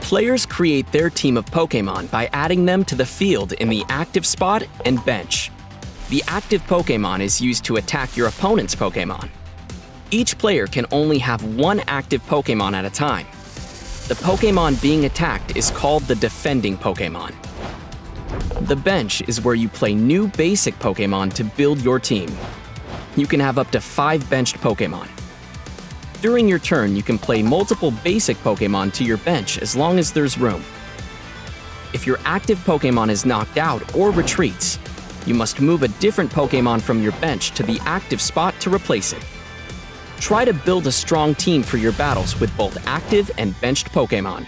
Players create their team of Pokemon by adding them to the field in the active spot and bench. The active Pokemon is used to attack your opponent's Pokemon. Each player can only have one active Pokemon at a time. The Pokemon being attacked is called the defending Pokemon. The bench is where you play new basic Pokemon to build your team. You can have up to five benched Pokemon. During your turn, you can play multiple basic Pokemon to your bench as long as there's room. If your active Pokemon is knocked out or retreats, you must move a different Pokemon from your bench to the active spot to replace it. Try to build a strong team for your battles with both active and benched Pokemon.